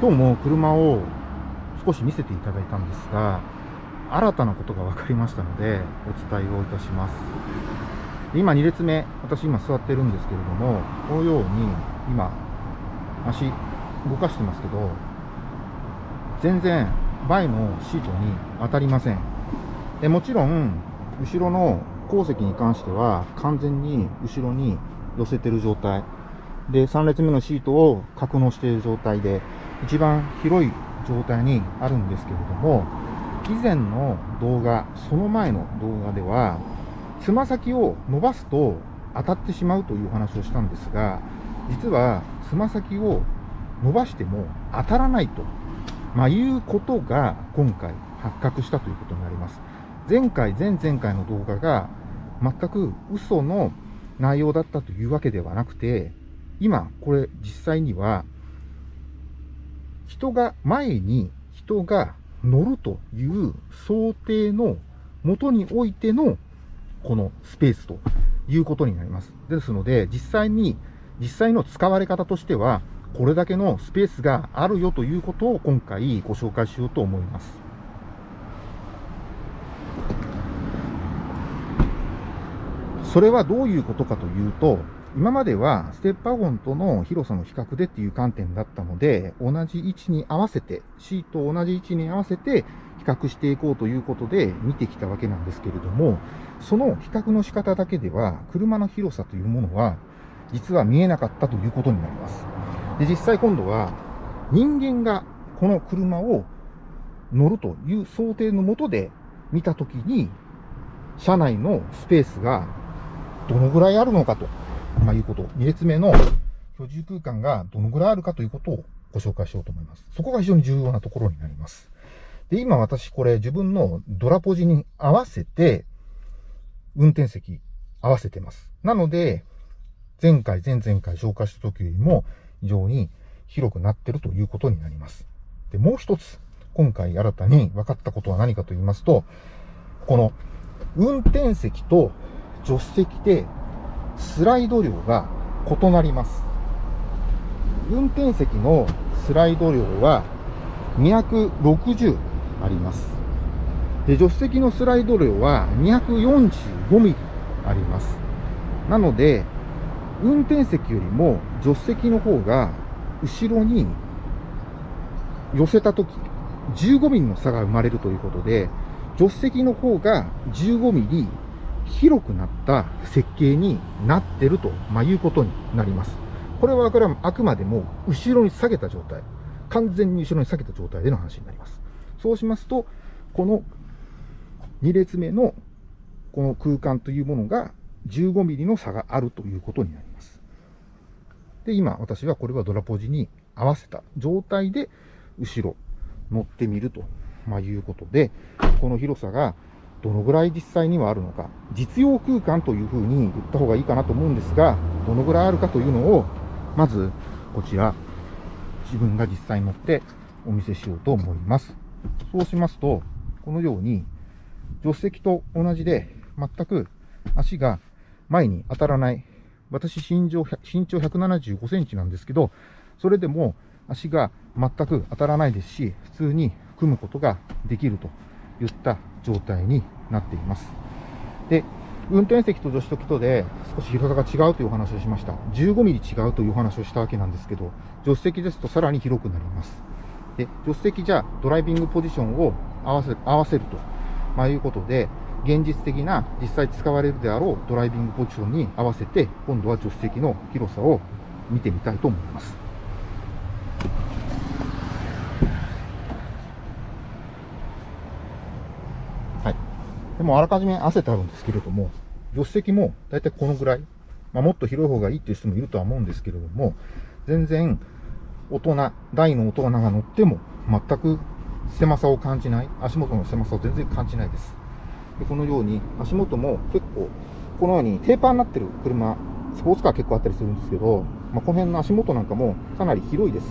今日も車を少し見せていただいたんですが、新たなことが分かりましたので、お伝えをいたします。今2列目、私今座ってるんですけれども、このように今、足動かしてますけど、全然前のシートに当たりません。でもちろん、後ろの後席に関しては完全に後ろに寄せてる状態。で、3列目のシートを格納している状態で、一番広い状態にあるんですけれども、以前の動画、その前の動画では、つま先を伸ばすと当たってしまうという話をしたんですが、実はつま先を伸ばしても当たらないと、まあ、いうことが今回発覚したということになります。前回、前々回の動画が全く嘘の内容だったというわけではなくて、今、これ実際には、人が、前に人が乗るという想定のもとにおいてのこのスペースということになります。ですので、実際に、実際の使われ方としては、これだけのスペースがあるよということを今回ご紹介しようと思います。それはどういうことかというと、今まではステップワゴンとの広さの比較でっていう観点だったので、同じ位置に合わせて、シートを同じ位置に合わせて比較していこうということで見てきたわけなんですけれども、その比較の仕方だけでは、車の広さというものは、実は見えなかったということになります。で、実際今度は、人間がこの車を乗るという想定のもとで見たときに、車内のスペースがどのぐらいあるのかと、まあ、いうこと。2列目の居住空間がどのぐらいあるかということをご紹介しようと思います。そこが非常に重要なところになります。で、今私これ自分のドラポジに合わせて、運転席合わせてます。なので、前回、前々回紹介した時よりも非常に広くなってるということになります。で、もう一つ、今回新たに分かったことは何かと言いますと、この運転席と助手席でスライド量が異なります。運転席のスライド量は260あります。で、助手席のスライド量は245ミリあります。なので、運転席よりも助手席の方が後ろに寄せたとき、15ミリの差が生まれるということで、助手席の方が15ミリ広くなった設計になってると、まあ、いうことになります。これはあくまでも後ろに下げた状態、完全に後ろに下げた状態での話になります。そうしますと、この2列目のこの空間というものが15ミリの差があるということになります。で、今私はこれはドラポジに合わせた状態で後ろ乗ってみると、まあ、いうことで、この広さがどのぐらい実際にはあるのか、実用空間というふうに言った方がいいかなと思うんですが、どのぐらいあるかというのを、まず、こちら、自分が実際に乗ってお見せしようと思います。そうしますと、このように、助手席と同じで、全く足が前に当たらない。私身長、身長175センチなんですけど、それでも足が全く当たらないですし、普通に組むことができるといった状態になっています。で、運転席と助手席とで少し広さが違うというお話をしました。15ミリ違うというお話をしたわけなんですけど、助手席ですとさらに広くなります。で、助手席じゃドライビングポジションを合わせ合わせると、まあ、いうことで、現実的な実際使われるであろうドライビングポジションに合わせて、今度は助手席の広さを見てみたいと思います。でもあらかじめ汗てあるんですけれども、助手席もだいたいこのぐらい、まあ、もっと広い方がいいっていう人もいるとは思うんですけれども、全然大人、大の大人が乗っても全く狭さを感じない、足元の狭さを全然感じないです。でこのように足元も結構、このようにテーパーになってる車、スポーツカー結構あったりするんですけど、まあ、この辺の足元なんかもかなり広いです。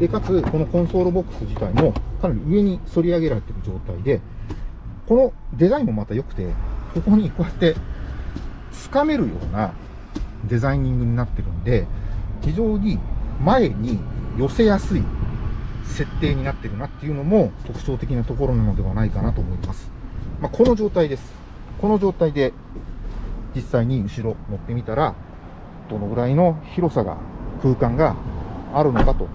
で、かつ、このコンソールボックス自体もかなり上に反り上げられている状態で、このデザインもまた良くて、ここにこうやって掴めるようなデザイニングになってるんで、非常に前に寄せやすい設定になってるなっていうのも特徴的なところなのではないかなと思います。まあ、この状態です。この状態で実際に後ろ乗ってみたら、どのぐらいの広さが、空間があるのかと、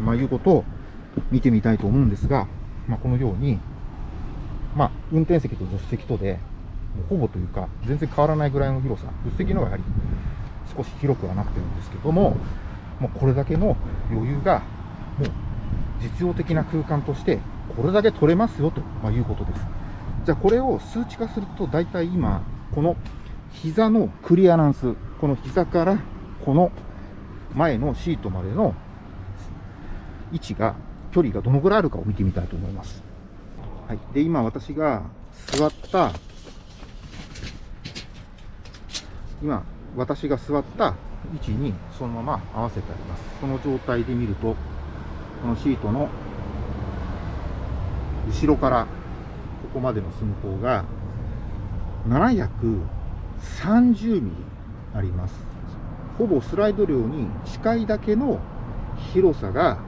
まあ、いうことを見てみたいと思うんですが、まあ、このように、まあ、運転席と助手席とで、もうほぼというか、全然変わらないぐらいの広さ、助手席の方がやはり少し広くはなってるんですけども、もうこれだけの余裕が、もう実用的な空間として、これだけ取れますよと、まいうことです。じゃあこれを数値化すると、大体今、この膝のクリアランス、この膝からこの前のシートまでの位置が、距離がどのぐらいあるかを見てみたいと思います。はい。で、今私が座った今、私が座った位置にそのまま合わせてあります。その状態で見ると、このシートの後ろからここまでの寸法が730ミリあります。ほぼスライド量に近いだけの広さが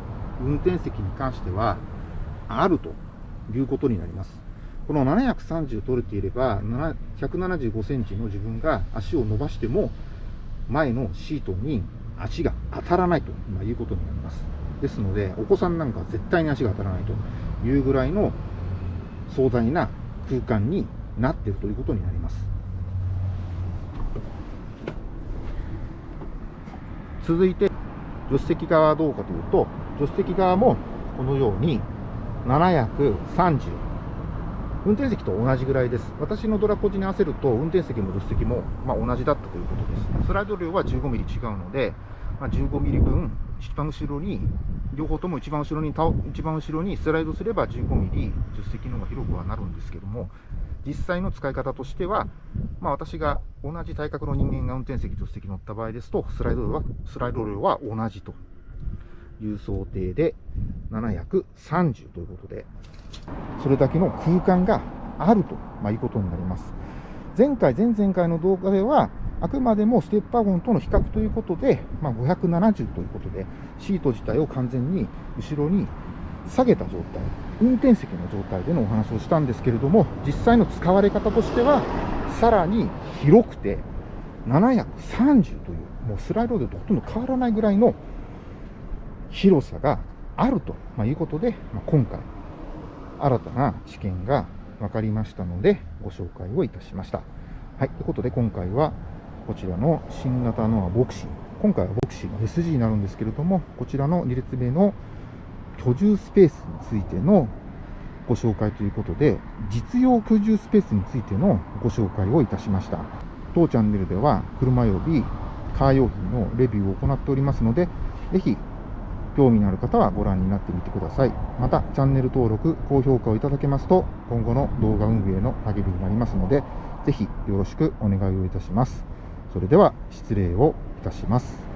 運転席に関してはあるということになります。この730取れていれば、175センチの自分が足を伸ばしても、前のシートに足が当たらないということになります。ですので、お子さんなんか絶対に足が当たらないというぐらいの壮大な空間になっているということになります。続いて、助手席側はどうかというと、助手席側もこのように730運転席と同じぐらいです。私のドラコジに合わせると、運転席も助手席も、ま、同じだったということです。スライド量は15ミリ違うので、ま、15ミリ分、一番後ろに、両方とも一番後ろに倒、一番後ろにスライドすれば15ミリ、助手席の方が広くはなるんですけども、実際の使い方としては、まあ、私が同じ体格の人間が運転席、助手席乗った場合ですと、スライド量は、スライド量は同じという想定で、730ということで、それだけの空間があると、まいうことになります。前回、前々回の動画では、あくまでもステップワゴンとの比較ということで、まあ、570ということで、シート自体を完全に後ろに下げた状態、運転席の状態でのお話をしたんですけれども、実際の使われ方としては、さらに広くて、730という、もうスライドでほとんど変わらないぐらいの広さがあるということで、ま、今回、新たな知見が分かりましたので、ご紹介をいたしました。はい。ということで、今回は、こちらの新型のボクシー。今回はボクシーの SG になるんですけれども、こちらの2列目の居住スペースについてのご紹介ということで、実用居住スペースについてのご紹介をいたしました。当チャンネルでは、車及びカー用品のレビューを行っておりますので、ぜひ興味のある方はご覧になってみてください。また、チャンネル登録、高評価をいただけますと、今後の動画運営の励みになりますので、ぜひよろしくお願いをいたします。それでは、失礼をいたします。